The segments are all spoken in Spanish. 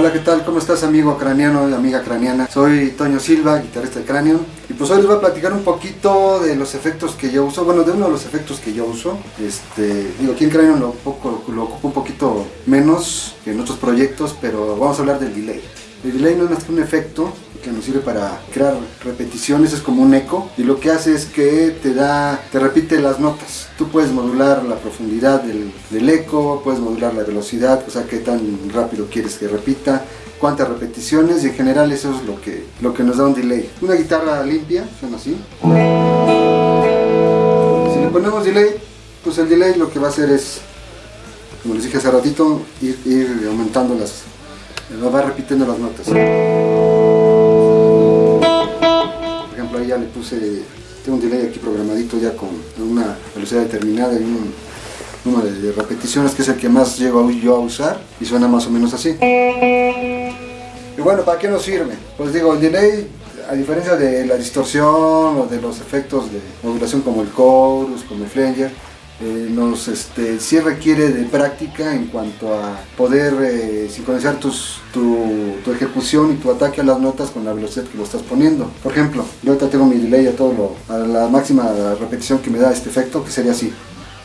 Hola, ¿qué tal? ¿Cómo estás amigo craniano y amiga craniana? Soy Toño Silva, guitarrista de Cranion y pues hoy les voy a platicar un poquito de los efectos que yo uso, bueno, de uno de los efectos que yo uso. Este, digo, aquí en Cranion lo, lo ocupo un poquito menos que en otros proyectos, pero vamos a hablar del delay. El delay no es más que un efecto que nos sirve para crear repeticiones, es como un eco y lo que hace es que te da, te repite las notas. Tú puedes modular la profundidad del, del eco, puedes modular la velocidad, o sea, qué tan rápido quieres que repita, cuántas repeticiones y en general eso es lo que, lo que nos da un delay. Una guitarra limpia, suena así. Si le ponemos delay, pues el delay lo que va a hacer es, como les dije hace ratito, ir, ir aumentando las, va repitiendo las notas. Por ejemplo, ahí ya le puse, tengo un delay aquí programadito ya con una velocidad determinada y un número de repeticiones que es el que más llego yo a usar y suena más o menos así. Y bueno, ¿para qué nos sirve? Pues digo, el delay, a diferencia de la distorsión o de los efectos de modulación como el chorus, como el flanger, eh, nos este, sí requiere de práctica en cuanto a poder eh, sincronizar tu, tu, ejecución y tu ataque a las notas con la velocidad que lo estás poniendo. Por ejemplo, yo ahorita tengo mi delay a todo lo, a la máxima repetición que me da este efecto, que sería así.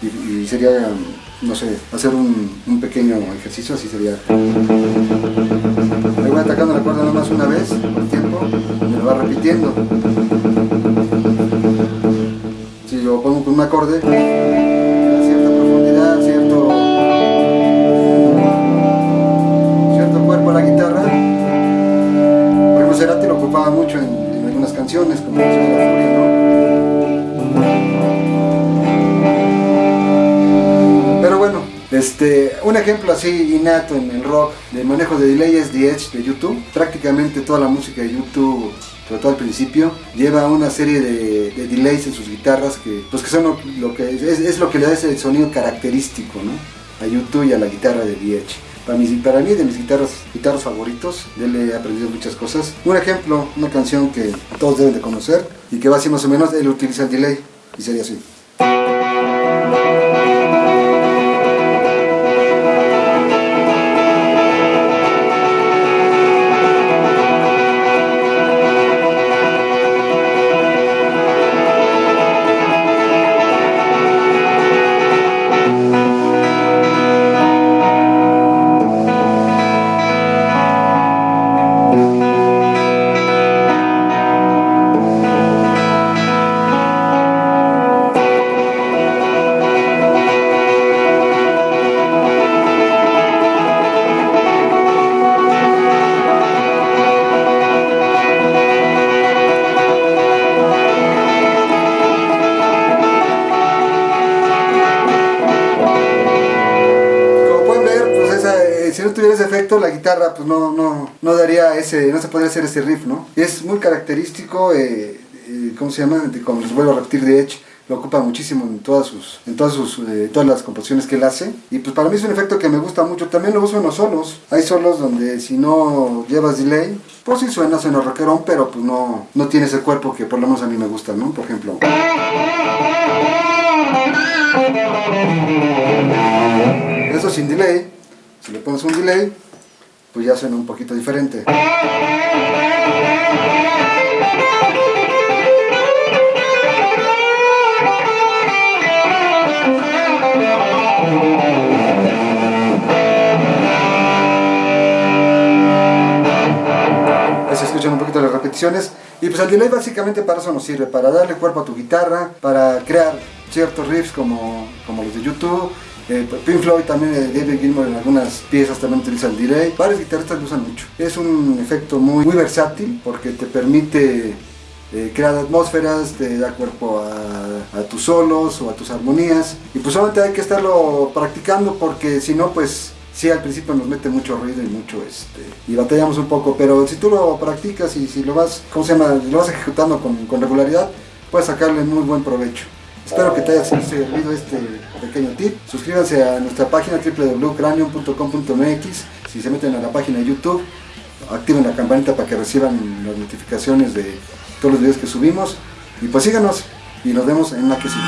Y, sería, no sé, hacer un, pequeño ejercicio, así sería. Me voy atacando la cuerda nada más una vez por tiempo, y me lo va repitiendo. Si yo pongo un acorde, Pero bueno, este, un ejemplo así innato en el rock de manejo de delay es The Edge de YouTube. Prácticamente toda la música de YouTube sobre al principio, lleva una serie de, de, delays en sus guitarras que, pues que son lo, que es, lo que le da ese sonido característico a YouTube y a la guitarra de The Edge. Para mí, para mí de mis guitarras, guitarros favoritos, de él he aprendido muchas cosas. Un ejemplo, una canción que todos deben de conocer y que va así más o menos, él utiliza el delay y sería así. No tuviera ese efecto, la guitarra pues no, no, no daría ese, no se podría hacer ese riff, ¿no? Es muy característico, eh, eh, ¿cómo se llama? Como les vuelvo a repetir, de Edge, lo ocupa muchísimo en todas sus, en todas sus, eh, todas las composiciones que él hace. Y pues para mí es un efecto que me gusta mucho. También lo uso en los solos. Hay solos donde si no llevas delay, pues sí suena, suena rockerón, pero pues no, no tiene ese cuerpo que por lo menos a mí me gusta, ¿no? Por ejemplo. Eso sin delay. Si le pones un delay, pues ya suena un poquito diferente. Se escuchan un poquito las repeticiones. Y pues el delay básicamente para eso nos sirve, para darle cuerpo a tu guitarra, para crear ciertos riffs como, como los de YouTube, eh, Pink Floyd también, eh, David Gilmour en algunas piezas también utiliza el delay. Varios guitarristas lo usan mucho. Es un efecto muy, muy versátil porque te permite eh, crear atmósferas, te da cuerpo a, tus solos o a tus armonías. Y pues solamente hay que estarlo practicando porque si no pues sí al principio nos mete mucho ruido y mucho este y batallamos un poco, pero si tú lo practicas y si lo vas, ¿cómo se llama? Lo vas ejecutando con regularidad, puedes sacarle muy buen provecho. Espero que te haya servido este pequeño tip. Suscríbanse a nuestra página www.cranium.com.mx. Si se meten a la página de YouTube, activen la campanita para que reciban las notificaciones de todos los videos que subimos. Y pues síganos y nos vemos en la que sigue.